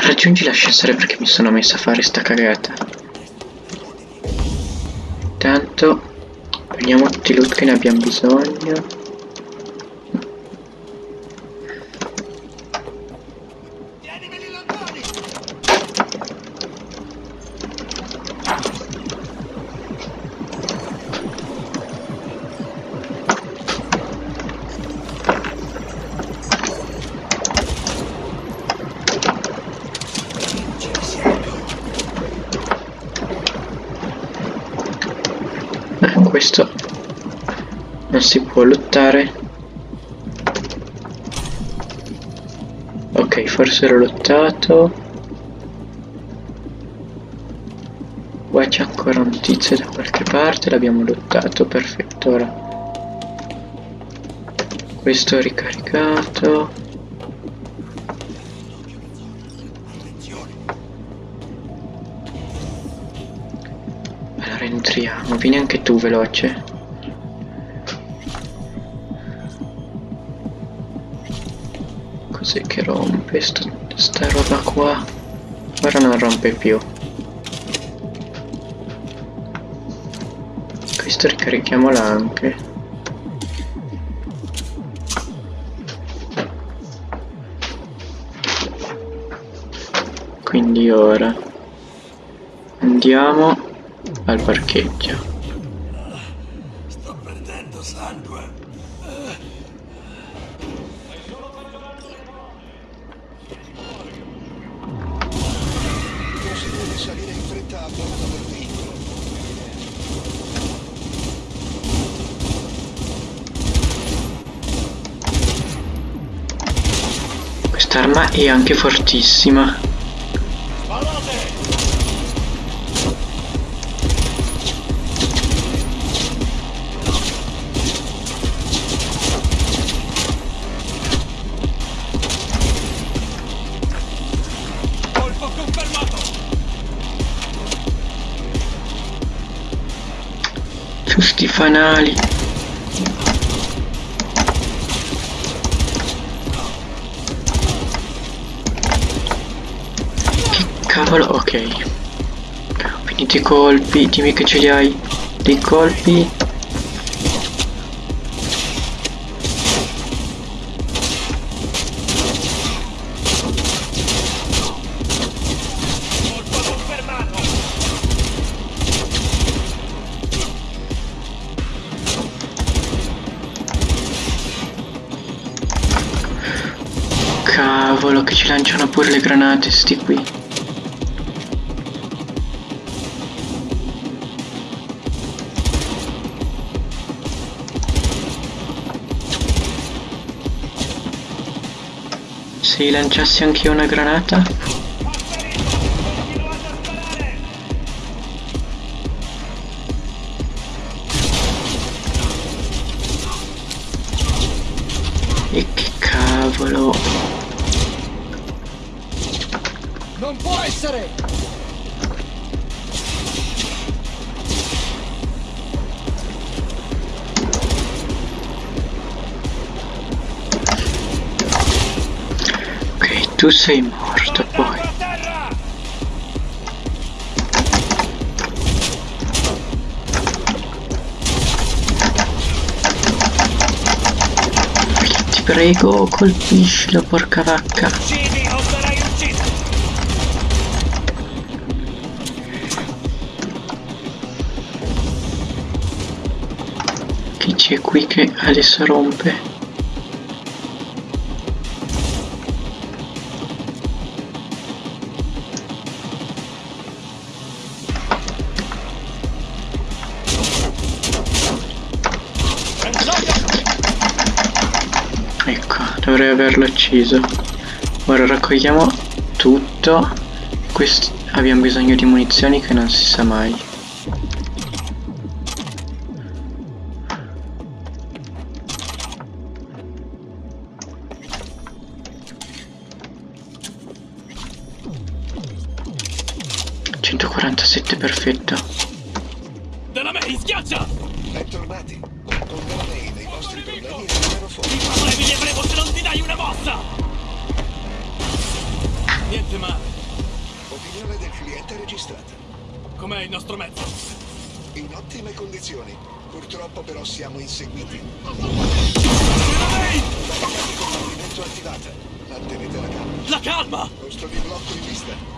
raggiungi l'ascensore perché mi sono messo a fare sta cagata. Intanto prendiamo tutti i loot che ne abbiamo bisogno. Questo non si può lottare. Ok forse ero lottato. Qua c'è ancora un tizio da qualche parte l'abbiamo lottato perfetto ora. Questo ricaricato entriamo, vieni anche tu veloce. Cos'è che rompe sto, sta roba qua? Ora non rompe più. Questo ricarichiamola anche. Quindi ora andiamo al parcheggio. Sto perdendo sangue. Consiglio di salire in fretta a bordo del veicolo. Quest'arma è anche fortissima. Sti fanali. Che cavolo ok. Finiti i colpi dimmi che ce li hai. Dei colpi Cavolo che ci lanciano pure le granate sti qui. Se lanciassi anche una granata? E che cavolo non può essere! Ok, tu sei morto poi. Ti prego, colpiscilo, porca vacca. C'è qui che adesso rompe. Ecco dovrei averlo ucciso. Ora raccogliamo tutto. Questi abbiamo bisogno di munizioni che non si sa mai 147 perfetto. Della May, schiaccia! Bentornati. Con Della May dei vostri problemi rimangono fuori. I problemi li avremo se non ti dai una mossa! Niente male. Opinione del cliente registrata. Com'è il nostro mezzo? In ottime condizioni. Purtroppo però siamo inseguiti. Ehi! Combattimento attivata. Mantenete la calma. La calma! Posto di blocco in vista.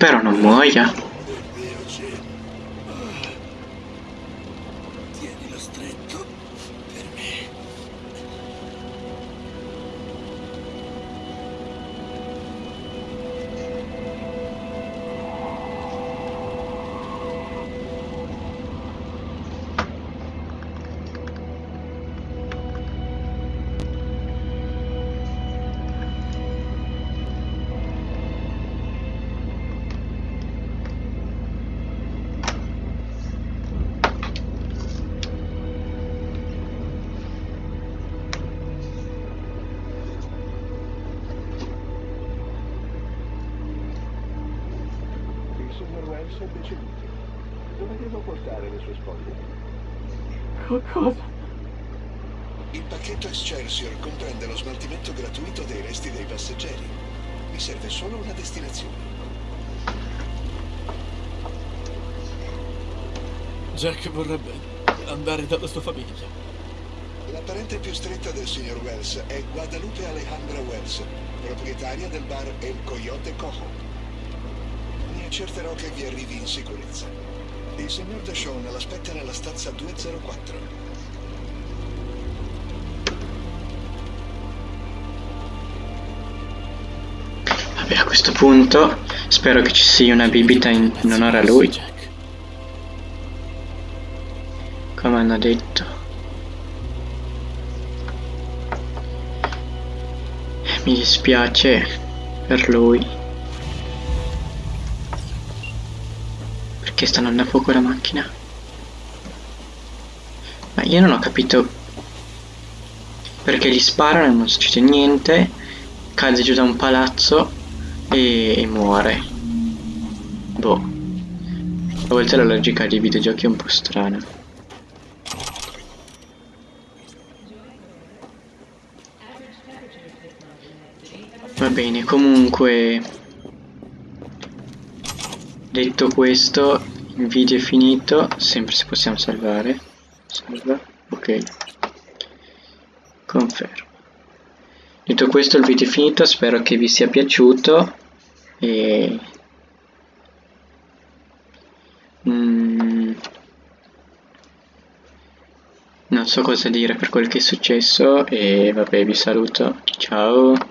No, ma io spero non muoia. Wells è deceduto. Dove devo portare le sue spoglie? Cosa? Il pacchetto Excelsior comprende lo smaltimento gratuito dei resti dei passeggeri. Mi serve solo una destinazione. Jack vorrebbe andare dalla sua famiglia. La parente più stretta del signor Wells è Guadalupe Alejandra Wells, proprietaria del bar El Coyote Cojo. Mi accerterò che vi arrivi in sicurezza. Il signor Deshawn l'aspetta nella stanza 204. Vabbè, a questo punto spero che ci sia una bibita in, in onore a lui, come hanno detto. Mi dispiace per lui. Perché sta andando a fuoco la macchina? Ma io non ho capito perché gli sparano e non succede niente, cade giù da un palazzo e, e muore. Boh. A volte la logica dei videogiochi è un po' strana. Va bene, comunque detto questo, il video è finito, sempre se possiamo salvare. Salva, ok. Confermo. Detto questo il video è finito, spero che vi sia piaciuto e Mm, non so cosa dire per quel che è successo e vabbè vi saluto, ciao.